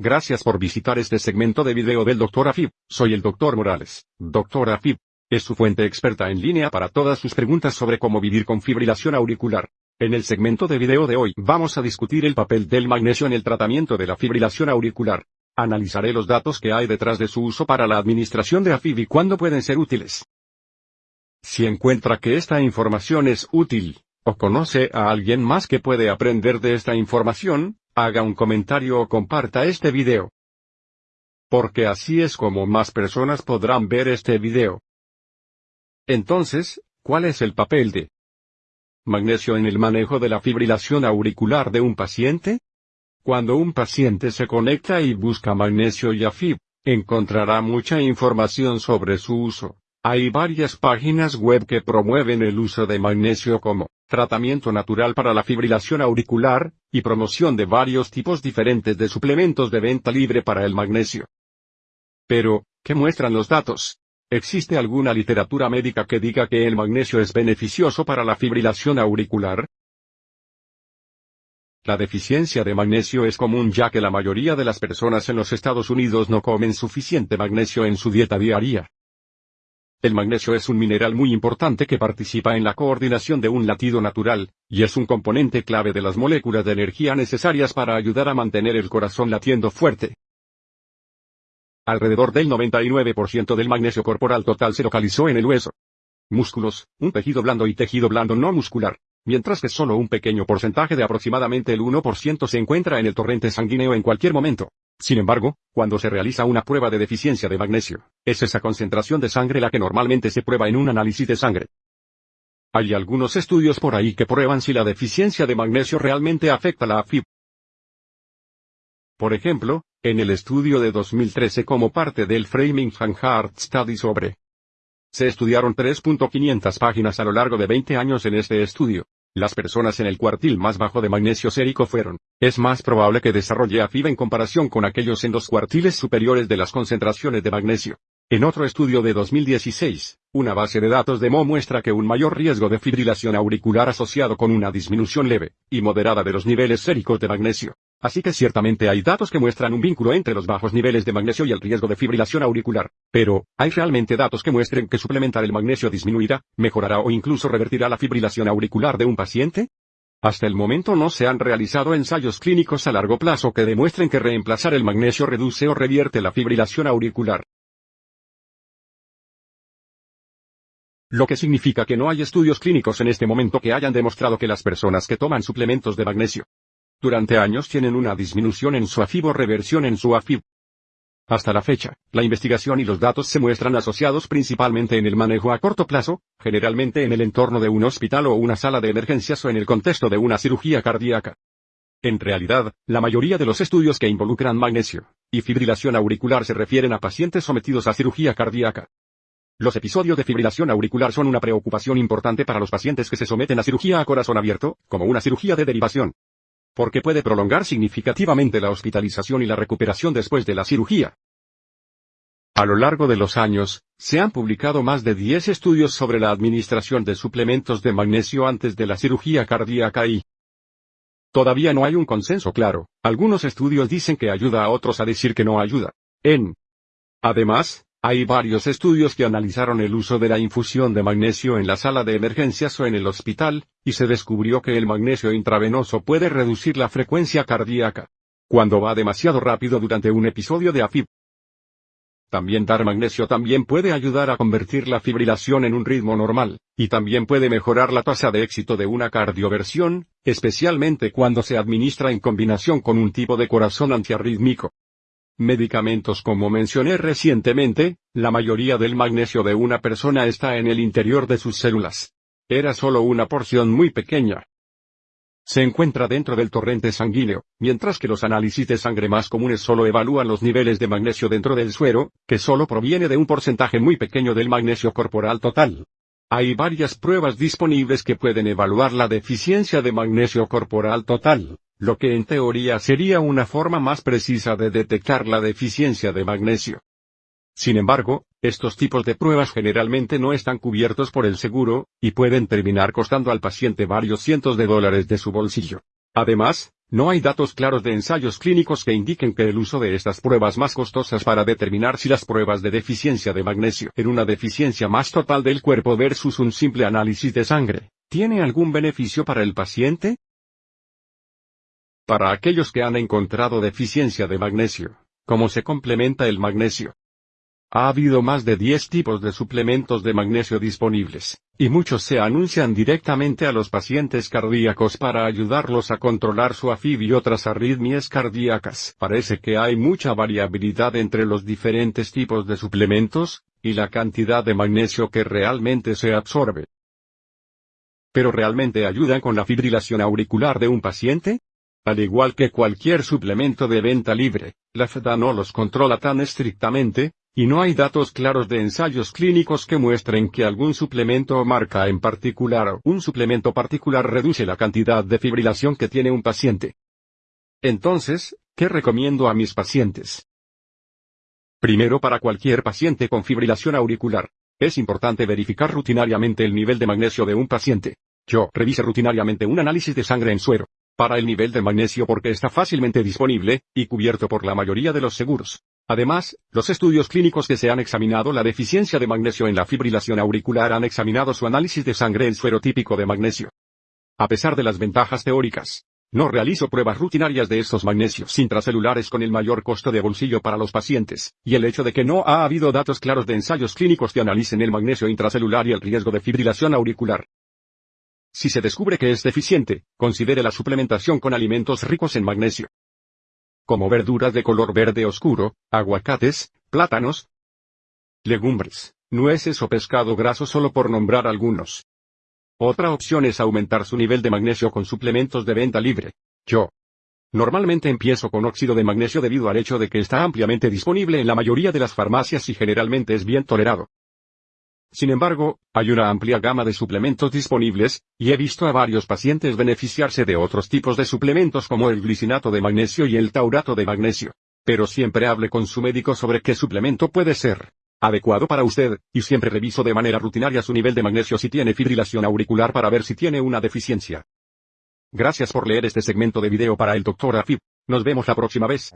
Gracias por visitar este segmento de video del Dr. Afib. Soy el Dr. Morales. Dr. Afib es su fuente experta en línea para todas sus preguntas sobre cómo vivir con fibrilación auricular. En el segmento de video de hoy vamos a discutir el papel del magnesio en el tratamiento de la fibrilación auricular. Analizaré los datos que hay detrás de su uso para la administración de AFib y cuándo pueden ser útiles. Si encuentra que esta información es útil, o conoce a alguien más que puede aprender de esta información, haga un comentario o comparta este video. Porque así es como más personas podrán ver este video. Entonces, ¿cuál es el papel de magnesio en el manejo de la fibrilación auricular de un paciente? Cuando un paciente se conecta y busca magnesio y AFib, encontrará mucha información sobre su uso. Hay varias páginas web que promueven el uso de magnesio como tratamiento natural para la fibrilación auricular, y promoción de varios tipos diferentes de suplementos de venta libre para el magnesio. Pero, ¿qué muestran los datos? ¿Existe alguna literatura médica que diga que el magnesio es beneficioso para la fibrilación auricular? La deficiencia de magnesio es común ya que la mayoría de las personas en los Estados Unidos no comen suficiente magnesio en su dieta diaria. El magnesio es un mineral muy importante que participa en la coordinación de un latido natural, y es un componente clave de las moléculas de energía necesarias para ayudar a mantener el corazón latiendo fuerte. Alrededor del 99% del magnesio corporal total se localizó en el hueso. Músculos, un tejido blando y tejido blando no muscular. Mientras que solo un pequeño porcentaje de aproximadamente el 1% se encuentra en el torrente sanguíneo en cualquier momento. Sin embargo, cuando se realiza una prueba de deficiencia de magnesio, es esa concentración de sangre la que normalmente se prueba en un análisis de sangre. Hay algunos estudios por ahí que prueban si la deficiencia de magnesio realmente afecta la AFib. Por ejemplo, en el estudio de 2013 como parte del Framingham Heart Study sobre se estudiaron 3.500 páginas a lo largo de 20 años en este estudio. Las personas en el cuartil más bajo de magnesio sérico fueron, es más probable que desarrolle AFib en comparación con aquellos en los cuartiles superiores de las concentraciones de magnesio. En otro estudio de 2016, una base de datos de Mo muestra que un mayor riesgo de fibrilación auricular asociado con una disminución leve y moderada de los niveles séricos de magnesio. Así que ciertamente hay datos que muestran un vínculo entre los bajos niveles de magnesio y el riesgo de fibrilación auricular. Pero, ¿hay realmente datos que muestren que suplementar el magnesio disminuirá, mejorará o incluso revertirá la fibrilación auricular de un paciente? Hasta el momento no se han realizado ensayos clínicos a largo plazo que demuestren que reemplazar el magnesio reduce o revierte la fibrilación auricular. Lo que significa que no hay estudios clínicos en este momento que hayan demostrado que las personas que toman suplementos de magnesio durante años tienen una disminución en su AFib o reversión en su AFib. Hasta la fecha, la investigación y los datos se muestran asociados principalmente en el manejo a corto plazo, generalmente en el entorno de un hospital o una sala de emergencias o en el contexto de una cirugía cardíaca. En realidad, la mayoría de los estudios que involucran magnesio y fibrilación auricular se refieren a pacientes sometidos a cirugía cardíaca. Los episodios de fibrilación auricular son una preocupación importante para los pacientes que se someten a cirugía a corazón abierto, como una cirugía de derivación porque puede prolongar significativamente la hospitalización y la recuperación después de la cirugía. A lo largo de los años, se han publicado más de 10 estudios sobre la administración de suplementos de magnesio antes de la cirugía cardíaca y todavía no hay un consenso claro. Algunos estudios dicen que ayuda a otros a decir que no ayuda. En Además, hay varios estudios que analizaron el uso de la infusión de magnesio en la sala de emergencias o en el hospital, y se descubrió que el magnesio intravenoso puede reducir la frecuencia cardíaca cuando va demasiado rápido durante un episodio de AFib. También dar magnesio también puede ayudar a convertir la fibrilación en un ritmo normal, y también puede mejorar la tasa de éxito de una cardioversión, especialmente cuando se administra en combinación con un tipo de corazón antiarrítmico medicamentos como mencioné recientemente, la mayoría del magnesio de una persona está en el interior de sus células. Era solo una porción muy pequeña. Se encuentra dentro del torrente sanguíneo, mientras que los análisis de sangre más comunes solo evalúan los niveles de magnesio dentro del suero, que solo proviene de un porcentaje muy pequeño del magnesio corporal total. Hay varias pruebas disponibles que pueden evaluar la deficiencia de magnesio corporal total lo que en teoría sería una forma más precisa de detectar la deficiencia de magnesio. Sin embargo, estos tipos de pruebas generalmente no están cubiertos por el seguro, y pueden terminar costando al paciente varios cientos de dólares de su bolsillo. Además, No hay datos claros de ensayos clínicos que indiquen que el uso de estas pruebas más costosas para determinar si las pruebas de deficiencia de magnesio en una deficiencia más total del cuerpo versus un simple análisis de sangre, ¿tiene algún beneficio para el paciente? Para aquellos que han encontrado deficiencia de magnesio, ¿cómo se complementa el magnesio? Ha habido más de 10 tipos de suplementos de magnesio disponibles, y muchos se anuncian directamente a los pacientes cardíacos para ayudarlos a controlar su AFib y otras arritmias cardíacas. Parece que hay mucha variabilidad entre los diferentes tipos de suplementos, y la cantidad de magnesio que realmente se absorbe. ¿Pero realmente ayudan con la fibrilación auricular de un paciente? Al igual que cualquier suplemento de venta libre, la FDA no los controla tan estrictamente, y no hay datos claros de ensayos clínicos que muestren que algún suplemento o marca en particular un suplemento particular reduce la cantidad de fibrilación que tiene un paciente. Entonces, ¿qué recomiendo a mis pacientes? Primero para cualquier paciente con fibrilación auricular, es importante verificar rutinariamente el nivel de magnesio de un paciente. Yo revise rutinariamente un análisis de sangre en suero, para el nivel de magnesio porque está fácilmente disponible, y cubierto por la mayoría de los seguros. Además, los estudios clínicos que se han examinado la deficiencia de magnesio en la fibrilación auricular han examinado su análisis de sangre en suero típico de magnesio. A pesar de las ventajas teóricas, no realizo pruebas rutinarias de estos magnesios intracelulares con el mayor costo de bolsillo para los pacientes, y el hecho de que no ha habido datos claros de ensayos clínicos que analicen el magnesio intracelular y el riesgo de fibrilación auricular. Si se descubre que es deficiente, considere la suplementación con alimentos ricos en magnesio como verduras de color verde oscuro, aguacates, plátanos, legumbres, nueces o pescado graso solo por nombrar algunos. Otra opción es aumentar su nivel de magnesio con suplementos de venta libre. Yo. Normalmente empiezo con óxido de magnesio debido al hecho de que está ampliamente disponible en la mayoría de las farmacias y generalmente es bien tolerado. Sin embargo, hay una amplia gama de suplementos disponibles, y he visto a varios pacientes beneficiarse de otros tipos de suplementos como el glicinato de magnesio y el taurato de magnesio. Pero siempre hable con su médico sobre qué suplemento puede ser adecuado para usted, y siempre reviso de manera rutinaria su nivel de magnesio si tiene fibrilación auricular para ver si tiene una deficiencia. Gracias por leer este segmento de video para el Dr. Afib. Nos vemos la próxima vez.